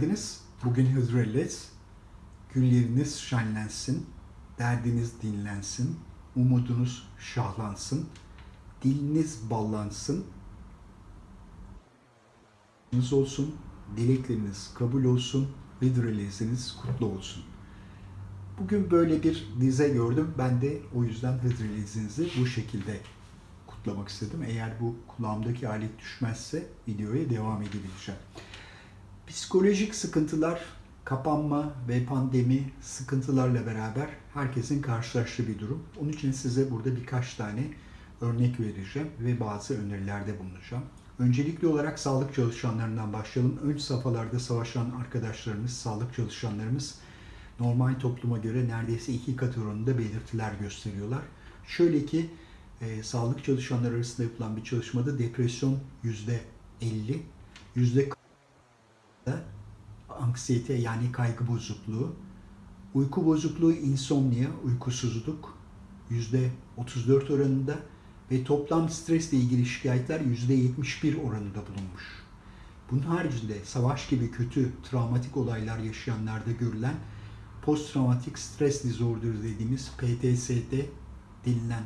geldiniz. Bugün Hıdrellez. Gülleriniz şenlensin, derdiniz dinlensin, umudunuz şahlansın, diliniz ballansın, olsun, dilekleriniz kabul olsun, Hıdrellez'iniz kutlu olsun. Bugün böyle bir dize gördüm. Ben de o yüzden Hıdrellez'inizi bu şekilde kutlamak istedim. Eğer bu kulağımdaki alet düşmezse videoya devam edebileceğim. Psikolojik sıkıntılar, kapanma ve pandemi sıkıntılarla beraber herkesin karşılaştığı bir durum. Onun için size burada birkaç tane örnek vereceğim ve bazı önerilerde bulunacağım. Öncelikli olarak sağlık çalışanlarından başlayalım. Ön safhalarda savaşan arkadaşlarımız, sağlık çalışanlarımız normal topluma göre neredeyse iki kat oranında belirtiler gösteriyorlar. Şöyle ki e, sağlık çalışanları arasında yapılan bir çalışmada depresyon yüzde 50, yüzde anksiyete yani kaygı bozukluğu, uyku bozukluğu, insomnia, uykusuzluk %34 oranında ve toplam stresle ilgili şikayetler %71 oranında bulunmuş. Bunun haricinde savaş gibi kötü travmatik olaylar yaşayanlarda görülen post-traumatik stres disorder dediğimiz PTSD denilen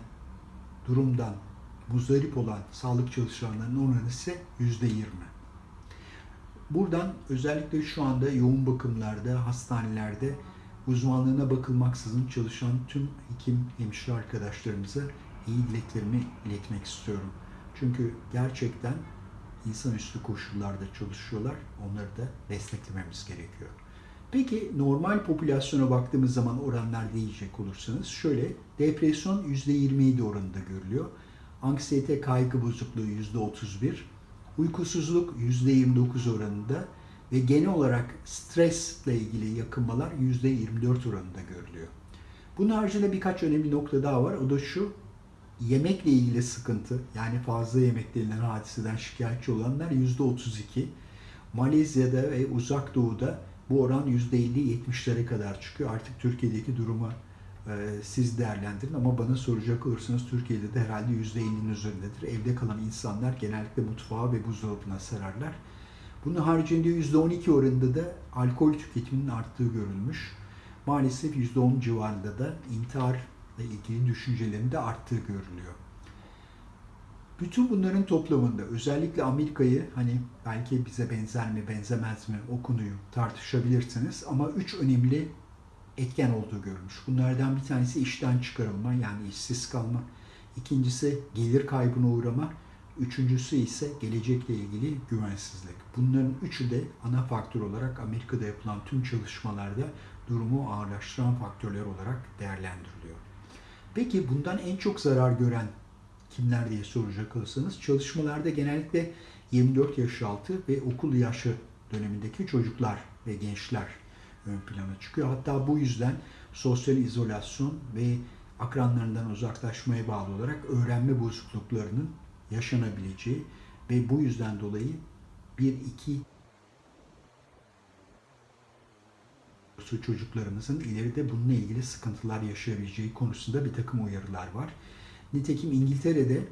durumdan muzdarip olan sağlık çalışanlarının oranı ise %20. Buradan özellikle şu anda yoğun bakımlarda, hastanelerde uzmanlığına bakılmaksızın çalışan tüm hekim, hemşire arkadaşlarımıza iyi dileklerimi iletmek istiyorum. Çünkü gerçekten insanüstü koşullarda çalışıyorlar. Onları da desteklememiz gerekiyor. Peki normal popülasyona baktığımız zaman oranlar diyecek olursanız şöyle depresyon %27 oranında görülüyor. Anksiyete kaygı bozukluğu %31, uykusuzluk %29 oranında ve genel olarak stresle ilgili yakınmalar %24 oranında görülüyor. Bunun haricinde birkaç önemli nokta daha var. O da şu, yemekle ilgili sıkıntı, yani fazla yemek denilen hadiseden şikayetçi olanlar %32. Malezya'da ve Uzak Doğu'da bu oran %50-70'lere kadar çıkıyor. Artık Türkiye'deki durumu e, siz değerlendirin ama bana soracak olursanız Türkiye'de de herhalde %50'nin üzerindedir. Evde kalan insanlar genellikle mutfağa ve buzdolabına sararlar. Bunun haricinde %12 oranında da alkol tüketiminin arttığı görülmüş. Maalesef %10 civarında da intiharla ilgili düşüncelerin de arttığı görülüyor. Bütün bunların toplamında özellikle Amerika'yı hani belki bize benzer mi benzemez mi o konuyu tartışabilirsiniz ama üç önemli etken olduğu görülmüş. Bunlardan bir tanesi işten çıkarılma yani işsiz kalma. İkincisi gelir kaybına uğrama. Üçüncüsü ise gelecekle ilgili güvensizlik. Bunların üçü de ana faktör olarak Amerika'da yapılan tüm çalışmalarda durumu ağırlaştıran faktörler olarak değerlendiriliyor. Peki bundan en çok zarar gören kimler diye soracak olursanız çalışmalarda genellikle 24 yaş altı ve okul yaşı dönemindeki çocuklar ve gençler ön plana çıkıyor. Hatta bu yüzden sosyal izolasyon ve akranlarından uzaklaşmaya bağlı olarak öğrenme bozukluklarının yaşanabileceği ve bu yüzden dolayı bir iki çocuklarımızın ileride bununla ilgili sıkıntılar yaşayabileceği konusunda bir takım uyarılar var. Nitekim İngiltere'de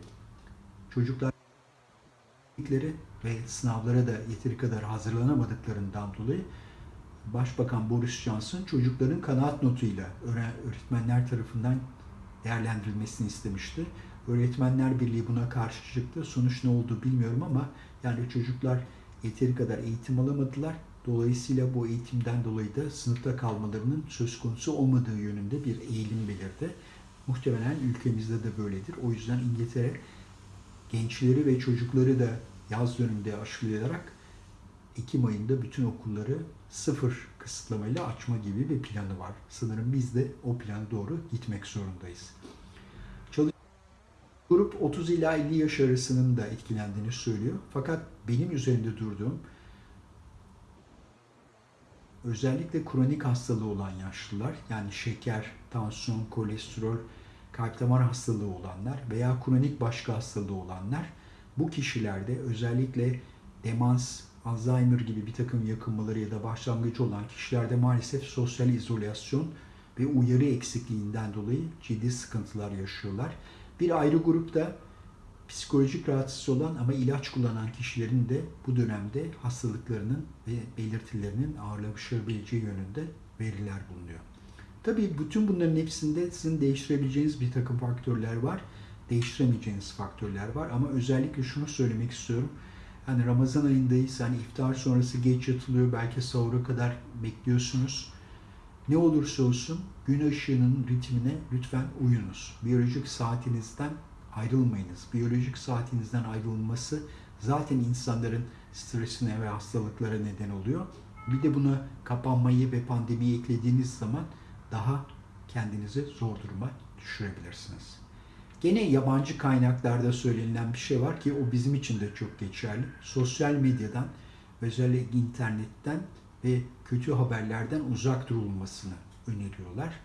çocuklar ve sınavlara da yeteri kadar hazırlanamadıklarından dolayı Başbakan Boris Johnson çocukların kanaat notuyla öğretmenler tarafından değerlendirilmesini istemişti. Öğretmenler Birliği buna karşı çıktı. Sonuç ne oldu bilmiyorum ama yani çocuklar yeteri kadar eğitim alamadılar. Dolayısıyla bu eğitimden dolayı da sınıfta kalmalarının söz konusu olmadığı yönünde bir eğilim belirdi. Muhtemelen ülkemizde de böyledir. O yüzden İngiltere gençleri ve çocukları da yaz döneminde aşılayarak Ekim ayında bütün okulları sıfır kısıtlamayla açma gibi bir planı var. Sanırım biz de o plana doğru gitmek zorundayız. Çalış Grup 30 ila 50 yaş arasının da etkilendiğini söylüyor. Fakat benim üzerinde durduğum özellikle kronik hastalığı olan yaşlılar yani şeker, tansiyon, kolesterol, kalp damar hastalığı olanlar veya kronik başka hastalığı olanlar bu kişilerde özellikle demans, Alzheimer gibi bir takım yakınmaları ya da başlangıcı olan kişilerde maalesef sosyal izolasyon ve uyarı eksikliğinden dolayı ciddi sıkıntılar yaşıyorlar. Bir ayrı grupta psikolojik rahatsız olan ama ilaç kullanan kişilerin de bu dönemde hastalıklarının ve belirtilerinin ağırlaşabileceği yönünde veriler bulunuyor. Tabii bütün bunların hepsinde sizin değiştirebileceğiniz bir takım faktörler var. Değiştiremeyeceğiniz faktörler var ama özellikle şunu söylemek istiyorum. Hani Ramazan ayındayız. Hani iftar sonrası geç yatılıyor. Belki sahura kadar bekliyorsunuz. Ne olursa olsun gün ışığının ritmine lütfen uyunuz. Biyolojik saatinizden ayrılmayınız. Biyolojik saatinizden ayrılması zaten insanların stresine ve hastalıklara neden oluyor. Bir de buna kapanmayı ve pandemiyi eklediğiniz zaman daha kendinizi zor duruma düşürebilirsiniz. Gene yabancı kaynaklarda söylenilen bir şey var ki o bizim için de çok geçerli. Sosyal medyadan, özellikle internetten ve kötü haberlerden uzak durulmasını öneriyorlar.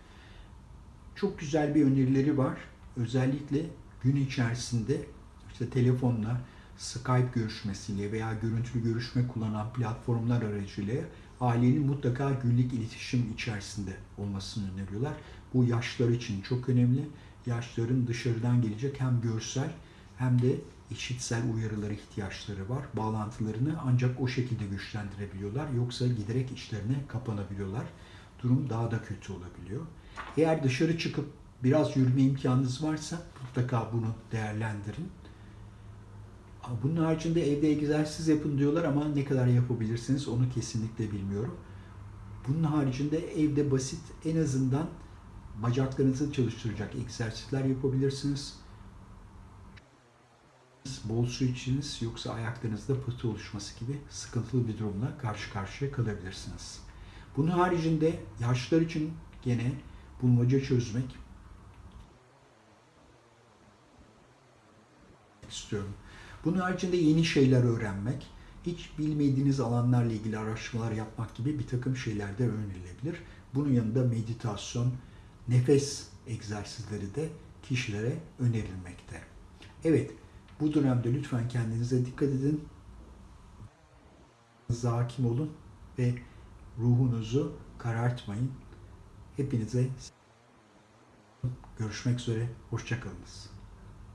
Çok güzel bir önerileri var. Özellikle gün içerisinde işte telefonla, Skype görüşmesiyle veya görüntülü görüşme kullanan platformlar aracılığıyla ailenin mutlaka günlük iletişim içerisinde olmasını öneriyorlar. Bu yaşlar için çok önemli. Yaşların dışarıdan gelecek hem görsel hem de işitsel uyarılara ihtiyaçları var. Bağlantılarını ancak o şekilde güçlendirebiliyorlar. Yoksa giderek içlerine kapanabiliyorlar. Durum daha da kötü olabiliyor. Eğer dışarı çıkıp biraz yürüme imkanınız varsa mutlaka bunu değerlendirin. Bunun haricinde evde egzersiz yapın diyorlar ama ne kadar yapabilirsiniz onu kesinlikle bilmiyorum. Bunun haricinde evde basit en azından bacaklarınızı çalıştıracak egzersizler yapabilirsiniz. Bol su içiniz yoksa ayaklarınızda pıhtı oluşması gibi sıkıntılı bir durumla karşı karşıya kalabilirsiniz. Bunun haricinde yaşlılar için gene bulmaca çözmek istiyorum. Bunun haricinde yeni şeyler öğrenmek, hiç bilmediğiniz alanlarla ilgili araştırmalar yapmak gibi bir takım şeyler de önerilebilir. Bunun yanında meditasyon, nefes egzersizleri de kişilere önerilmekte. Evet, bu dönemde lütfen kendinize dikkat edin. Hakim olun ve ruhunuzu karartmayın. Hepinize görüşmek üzere, hoşçakalınız.